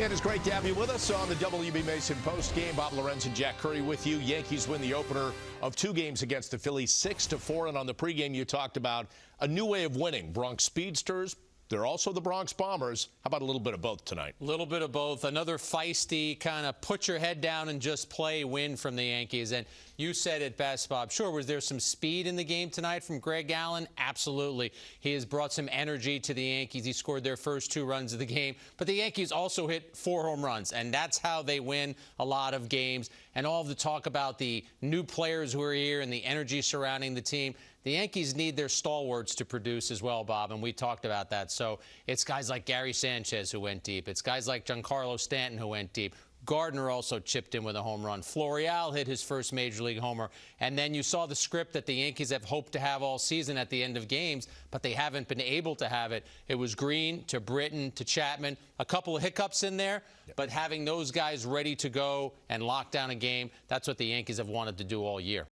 It is great to have you with us on the WB Mason post game. Bob Lorenz and Jack Curry with you. Yankees win the opener of two games against the Phillies, six to four. And on the pregame, you talked about a new way of winning. Bronx Speedsters, they're also the Bronx Bombers. How about a little bit of both tonight? A little bit of both. Another feisty kind of put your head down and just play win from the Yankees. And you said it best, Bob. Sure, was there some speed in the game tonight from Greg Allen? Absolutely. He has brought some energy to the Yankees. He scored their first two runs of the game. But the Yankees also hit four home runs, and that's how they win a lot of games. And all of the talk about the new players who are here and the energy surrounding the team. The Yankees need their stalwarts to produce as well, Bob, and we talked about that. So it's guys like Gary Sanchez who went deep. It's guys like Giancarlo Stanton who went deep. Gardner also chipped in with a home run. Florial hit his first major league homer. And then you saw the script that the Yankees have hoped to have all season at the end of games, but they haven't been able to have it. It was Green to Britton to Chapman. A couple of hiccups in there, but having those guys ready to go and lock down a game, that's what the Yankees have wanted to do all year.